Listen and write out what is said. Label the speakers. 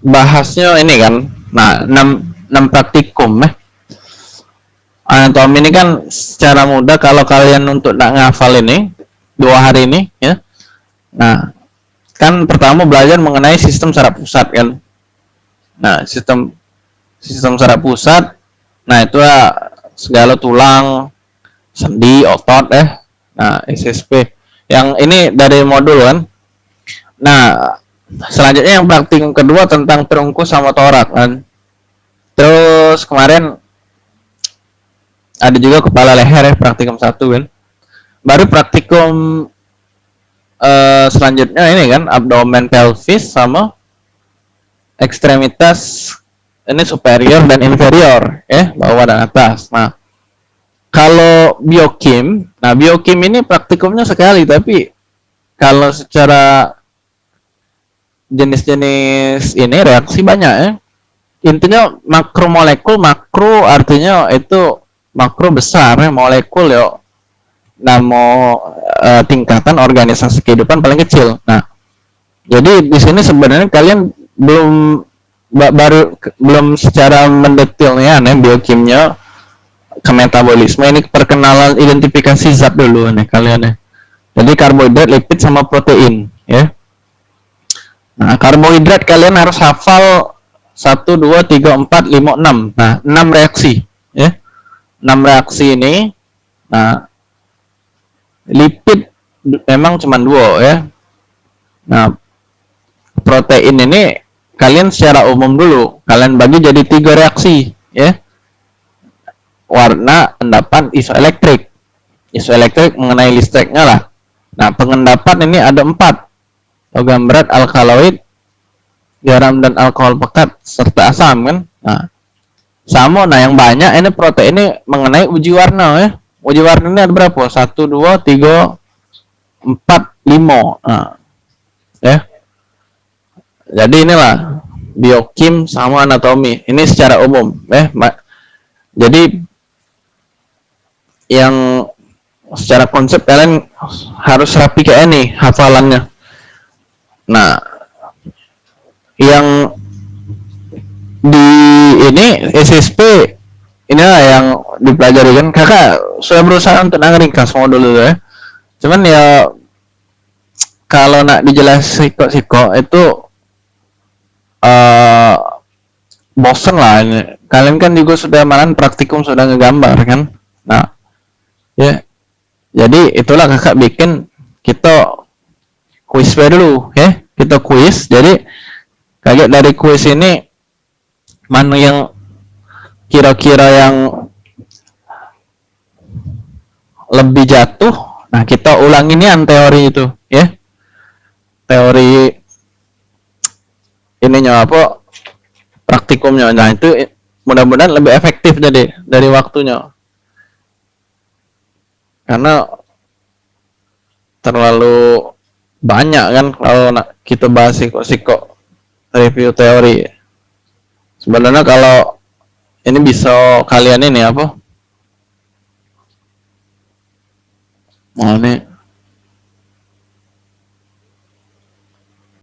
Speaker 1: bahasnya ini kan nah 6 6 praktikum eh. Anatomi ini kan secara mudah kalau kalian untuk tak ngafal ini dua hari ini ya. Nah kan pertama belajar mengenai sistem saraf pusat kan. Nah sistem sistem saraf pusat nah itu ya segala tulang sendi otot eh. Nah SSP yang ini dari modul kan. Nah selanjutnya yang praktikum kedua tentang perungkus sama torak kan. Terus kemarin ada juga kepala leher ya praktikum satu kan. Baru praktikum uh, selanjutnya ini kan abdomen pelvis sama ekstremitas ini superior dan inferior ya bawah dan atas. Nah kalau biokim nah biokim ini praktikumnya sekali tapi kalau secara jenis-jenis ini reaksi banyak ya intinya makromolekul makro artinya itu makro besar ya, molekul ya namo uh, tingkatan organisasi kehidupan paling kecil. Nah, jadi di sini sebenarnya kalian belum baru belum secara mendetailnya nih biokimia ke metabolisme ini perkenalan identifikasi zat dulu nih kalian ya. Jadi karbohidrat, lipid sama protein ya. Nah, karbohidrat kalian harus hafal 1 2 3 4 5 6. Nah, 6 reaksi ya. 6 reaksi ini nah lipid memang cuma dua ya. Nah protein ini kalian secara umum dulu kalian bagi jadi tiga reaksi ya. Warna endapan isoelektrik. Isoelektrik mengenai listriknya lah. Nah pengendapan ini ada empat logam berat alkaloid garam dan alkohol pekat serta asam kan? Nah sama. Nah yang banyak ini protein ini mengenai uji warna ya. Uji warna ini ada berapa? Satu dua tiga empat lima. Nah, ya. Jadi inilah biokim sama anatomi. Ini secara umum ya. Jadi yang secara konsep kalian harus rapi kayak ini hafalannya nah yang di ini SSP ini lah yang dipelajari kan. Kakak sudah berusaha untuk ringkas semua dulu ya. Cuman ya kalau nak dijelas siko-siko itu uh, bosen lah. Ini kalian kan juga sudah malam praktikum sudah ngegambar kan. Nah ya. Jadi itulah kakak bikin kita kuis dulu ya. Kita kuis jadi kaget dari kuis ini mana yang kira-kira yang lebih jatuh. Nah kita ulang ini an teori itu ya. Teori ininya apa? Praktikumnya. Nah itu mudah-mudahan lebih efektif jadi dari waktunya. Karena terlalu banyak kan kalau kita bahas siko-siko review teori. Sebenarnya kalau ini bisa kalian ini apa? Oh ini